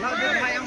Lỡ đưa mày ăn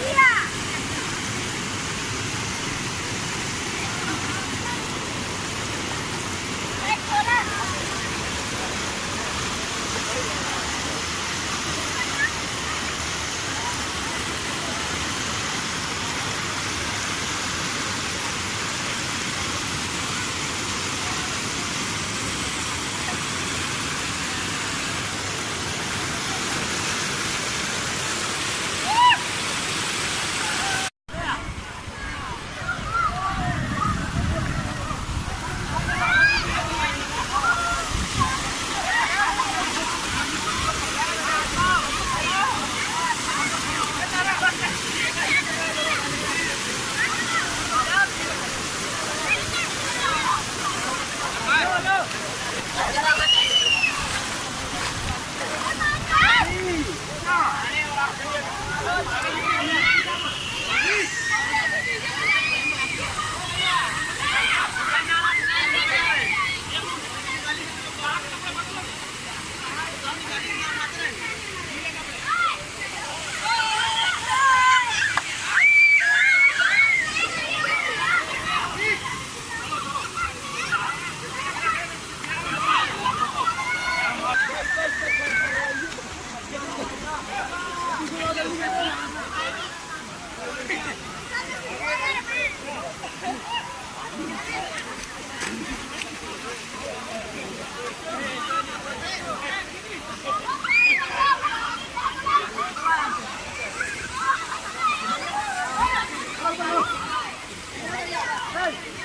Yeah. Hey!